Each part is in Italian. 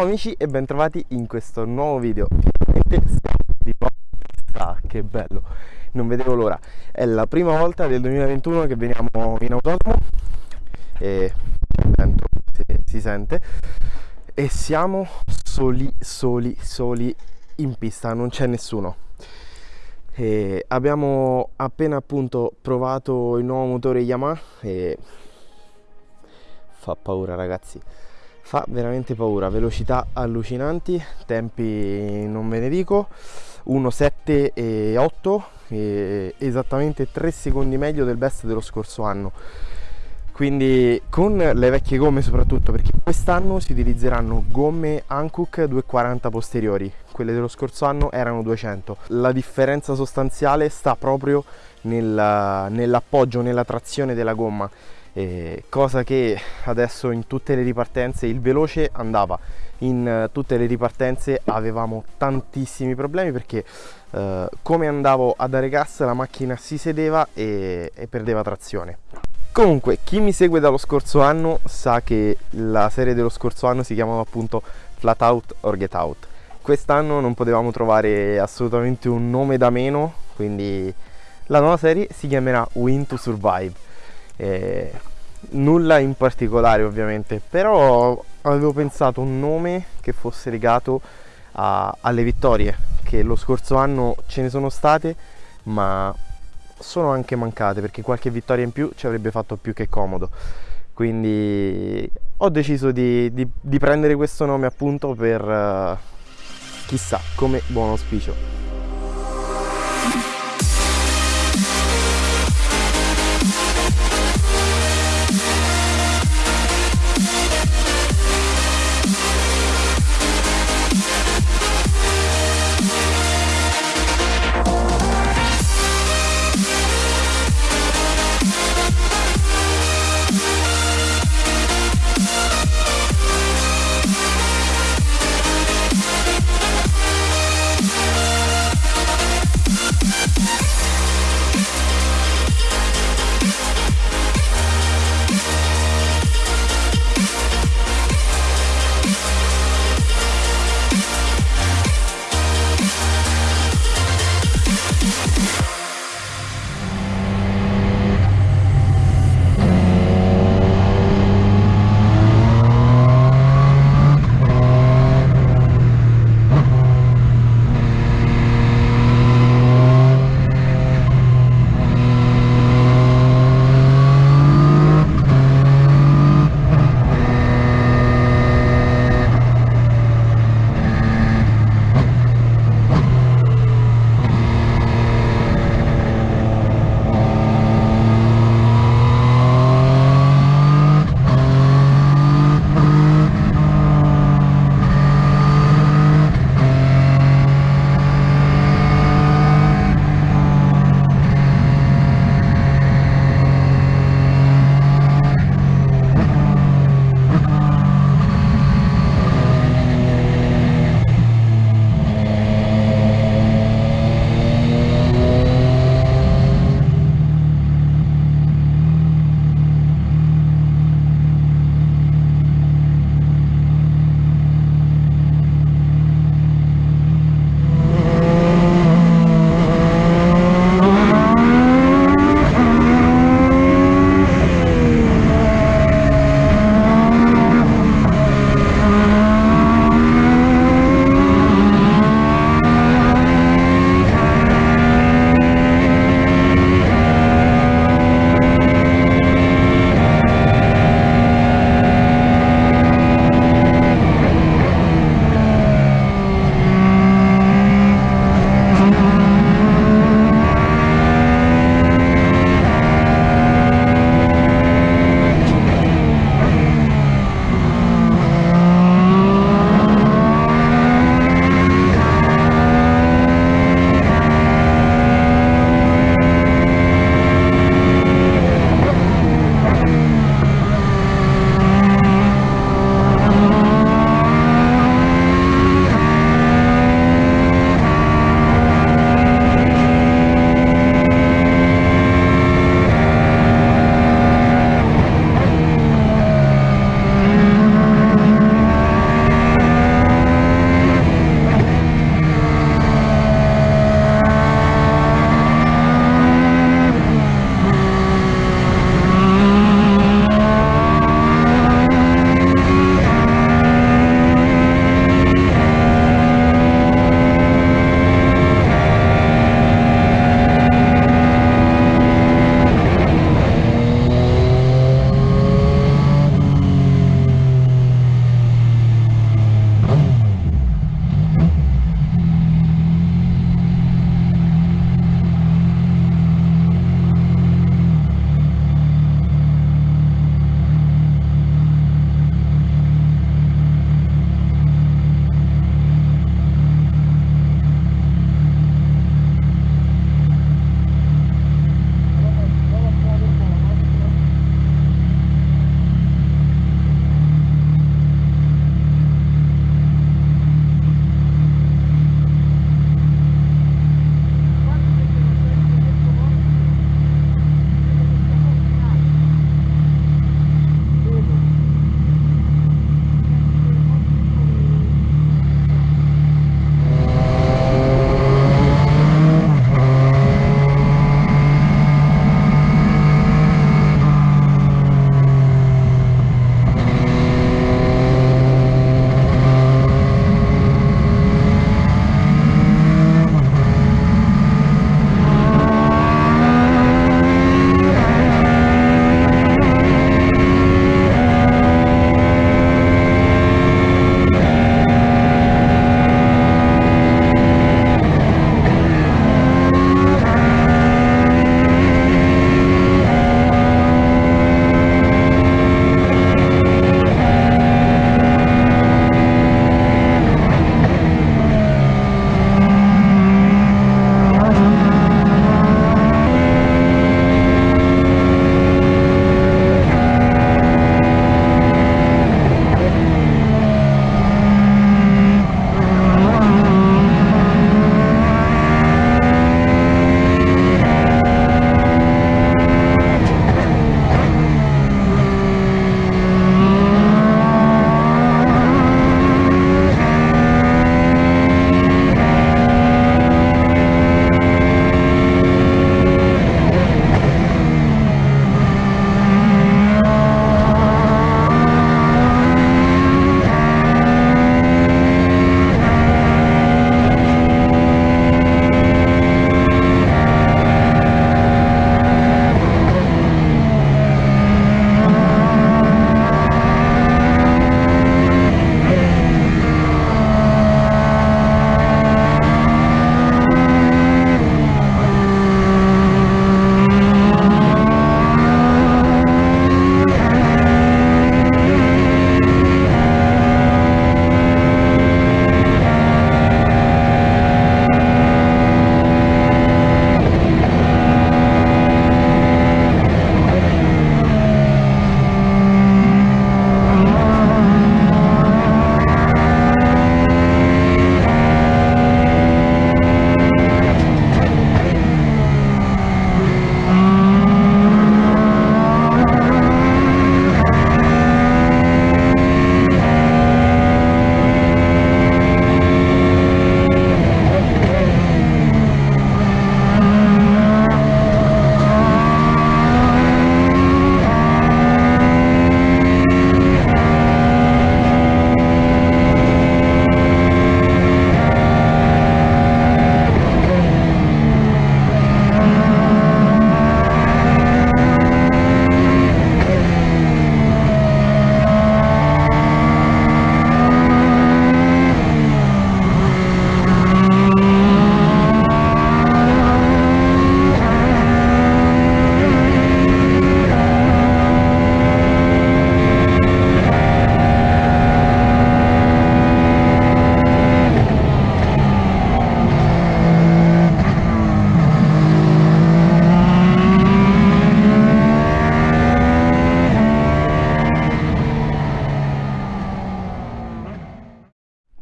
Ciao amici e bentrovati in questo nuovo video. Finalmente siamo di nuovo che bello. Non vedevo l'ora. È la prima volta del 2021 che veniamo in autodromo E il vento si, si sente. E siamo soli, soli, soli in pista. Non c'è nessuno. E abbiamo appena appunto provato il nuovo motore Yamaha e fa paura ragazzi fa veramente paura velocità allucinanti tempi non ve ne dico. 1.7 e 8 e esattamente 3 secondi meglio del best dello scorso anno. Quindi con le vecchie gomme soprattutto perché quest'anno si utilizzeranno gomme Hankook 240 posteriori. Quelle dello scorso anno erano 200 la differenza sostanziale sta proprio nell'appoggio nella trazione della gomma eh, cosa che adesso in tutte le ripartenze il veloce andava. In uh, tutte le ripartenze avevamo tantissimi problemi perché uh, come andavo a dare gas la macchina si sedeva e, e perdeva trazione. Comunque chi mi segue dallo scorso anno sa che la serie dello scorso anno si chiamava appunto flat out or get out. Quest'anno non potevamo trovare assolutamente un nome da meno quindi la nuova serie si chiamerà win to survive eh, nulla in particolare ovviamente però avevo pensato un nome che fosse legato a, alle vittorie che lo scorso anno ce ne sono state ma sono anche mancate perché qualche vittoria in più ci avrebbe fatto più che comodo. Quindi ho deciso di, di, di prendere questo nome appunto per uh, chissà come buon auspicio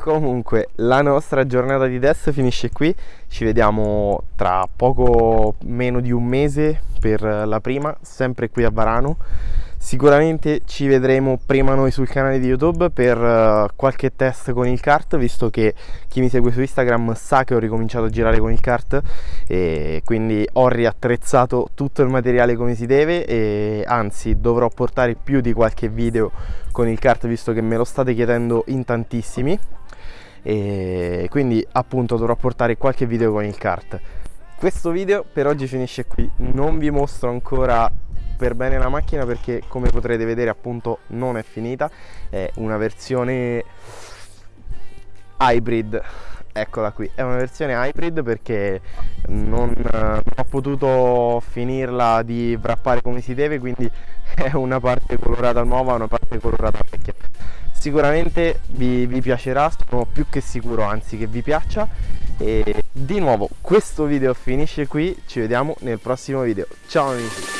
Comunque la nostra giornata di test finisce qui, ci vediamo tra poco meno di un mese per la prima, sempre qui a Varano. Sicuramente ci vedremo prima noi sul canale di YouTube per uh, qualche test con il kart, visto che chi mi segue su Instagram sa che ho ricominciato a girare con il kart e quindi ho riattrezzato tutto il materiale come si deve e anzi dovrò portare più di qualche video con il kart visto che me lo state chiedendo in tantissimi e quindi appunto dovrò portare qualche video con il kart. Questo video per oggi finisce qui, non vi mostro ancora per bene la macchina perché come potrete vedere appunto non è finita. È una versione hybrid. Eccola qui. È una versione hybrid perché non, non, ho potuto finirla di wrappare come si deve quindi è una parte colorata nuova una parte colorata vecchia. Sicuramente vi, vi piacerà sono più che sicuro anzi che vi piaccia. E di nuovo questo video finisce qui. Ci vediamo nel prossimo video. Ciao amici